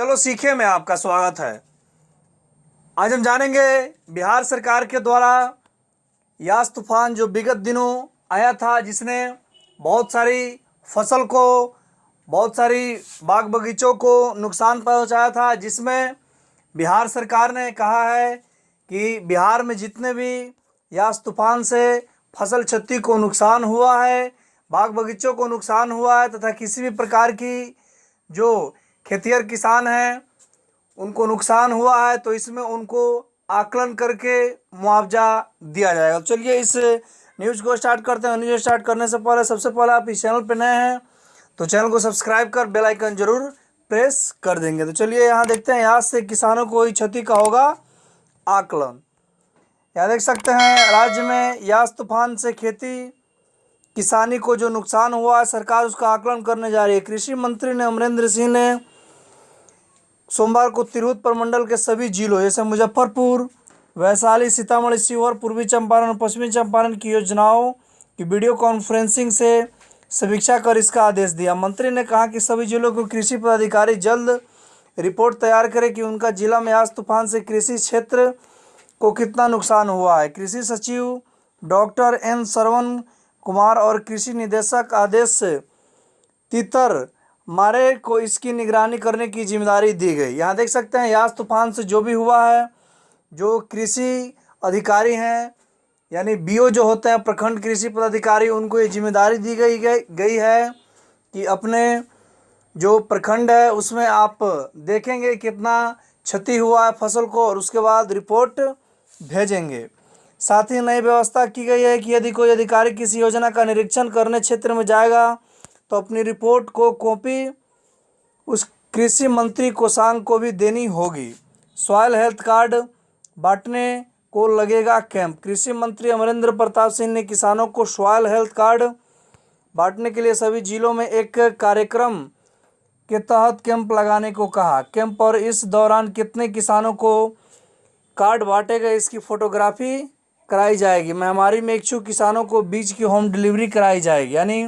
चलो सीखे में आपका स्वागत है। आज हम जानेंगे बिहार सरकार के द्वारा यास तूफ़ान जो विगत दिनों आया था, जिसने बहुत सारी फ़सल को, बहुत सारी बाग बगीचों को नुकसान पहुँचाया था, जिसमें बिहार सरकार ने कहा है कि बिहार में जितने भी यास तूफ़ान से फ़सल क्षति को नुकसान हुआ है, बाग बगीचों को नुकसान हुआ है, तथा किसी भी प्रकार की जो खेतिहर किसान हैं, उनको नुकसान हुआ है तो इसमें उनको आकलन करके मुआवजा दिया जाएगा। तो चलिए इस न्यूज़ को स्टार्ट करते हैं। न्यूज़ स्टार्ट करने से पहले सबसे पहले आप इस चैनल पर नए हैं तो चैनल को सब्सक्राइब कर बेल आइकन ज़रूर प्रेस कर देंगे। तो चलिए यहाँ देखते हैं, यहाँ से किसानों को हुई क्षति का होगा आकलन। यहाँ देख सकते हैं, राज्य में यास तूफ़ान से खेती, किसानी को जो नुकसान हुआ है, सरकार उसका आकलन करने जा रही है। कृषि मंत्री ने अमरेंद्र सिंह ने सोमवार को तिरहुत प्रमंडल के सभी जिलों, जैसे मुजफ्फरपुर, वैशाली, सीतामढ़ी शिवहर पूर्वी चंपारण और पश्चिमी चंपारण की योजनाओं की वीडियो कॉन्फ्रेंसिंग से समीक्षा कर इसका आदेश दिया। मंत्री ने कहा कि सभी जिलों को कृषि पदाधिकारी जल्द रिपोर्ट तैयार करें कि उनका जिला में आज तूफ़ान से कृषि क्षेत्र को कितना नुकसान हुआ है। कृषि सचिव डॉक्टर एन सरवन कुमार और कृषि निदेशक आदेश तितर मारे को इसकी निगरानी करने की ज़िम्मेदारी दी गई। यहाँ देख सकते हैं यास तूफ़ान से जो भी हुआ है, जो कृषि अधिकारी हैं, यानी बीओ जो होते हैं, प्रखंड कृषि पदाधिकारी, उनको ये ज़िम्मेदारी दी गई गई है कि अपने जो प्रखंड है, उसमें आप देखेंगे कितना क्षति हुआ है फ़सल को और उसके बाद रिपोर्ट भेजेंगे। साथ ही नई व्यवस्था की गई है कि यदि कोई अधिकारी किसी योजना का निरीक्षण करने क्षेत्र में जाएगा तो अपनी रिपोर्ट को कॉपी उस कृषि मंत्री कोषांग को भी देनी होगी। सॉयल हेल्थ कार्ड बांटने को लगेगा कैंप। कृषि मंत्री अमरेंद्र प्रताप सिंह ने किसानों को सॉयल हेल्थ कार्ड बांटने के लिए सभी जिलों में एक कार्यक्रम के तहत कैंप लगाने को कहा। कैंप और इस दौरान कितने किसानों को कार्ड बांटे गए इसकी फोटोग्राफी कराई जाएगी। महामारी में इच्छुक किसानों को बीज की होम डिलीवरी कराई जाएगी, यानी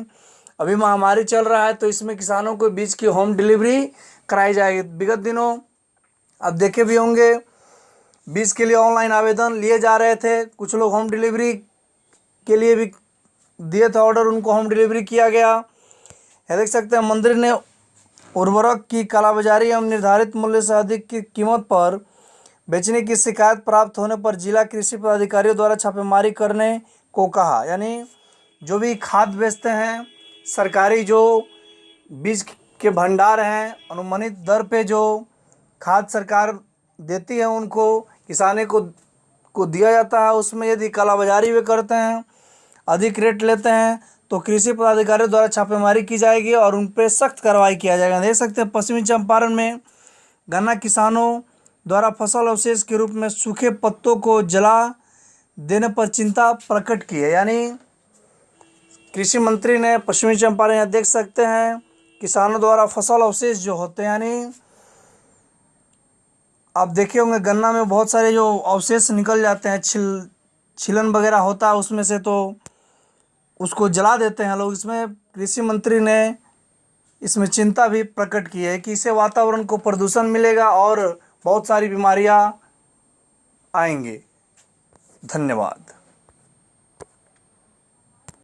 अभी महामारी चल रहा है तो इसमें किसानों को बीज की होम डिलीवरी कराई जाएगी। विगत दिनों अब देखे भी होंगे बीज के लिए ऑनलाइन आवेदन लिए जा रहे थे। कुछ लोग होम डिलीवरी के लिए भी दिए थे ऑर्डर उनको होम डिलीवरी किया गया। यह देख सकते हैं, मंदिर ने उर्वरक की कालाबाजारी एवं निर्धारित मूल्य से अधिक की कीमत पर बेचने की शिकायत प्राप्त होने पर जिला कृषि पदाधिकारियों द्वारा छापेमारी करने को कहा। यानी जो भी खाद बेचते हैं सरकारी जो बीज के भंडार हैं, अनुमानित दर पे जो खाद सरकार देती है उनको, किसाने को को दिया जाता है, उसमें यदि कालाबाजारी वे करते हैं, अधिक रेट लेते हैं तो कृषि पदाधिकारियों द्वारा छापेमारी की जाएगी और उन पर सख्त कार्रवाई किया जाएगा। देख सकते हैं, पश्चिमी चंपारण में गन्ना किसानों द्वारा फ़सल अवशेष के रूप में सूखे पत्तों को जला देने पर चिंता प्रकट की है। यानी कृषि मंत्री ने पश्चिमी चंपारण यहाँ देख सकते हैं, किसानों द्वारा फ़सल अवशेष जो होते हैं, यानी आप देखे होंगे गन्ना में बहुत सारे जो अवशेष निकल जाते हैं, छिल, छिलन वगैरह होता है उसमें से तो उसको जला देते हैं लोग। इसमें कृषि मंत्री ने इसमें चिंता भी प्रकट की है कि इससे वातावरण को प्रदूषण मिलेगा और बहुत सारी बीमारियाँ आएँगी। धन्यवाद।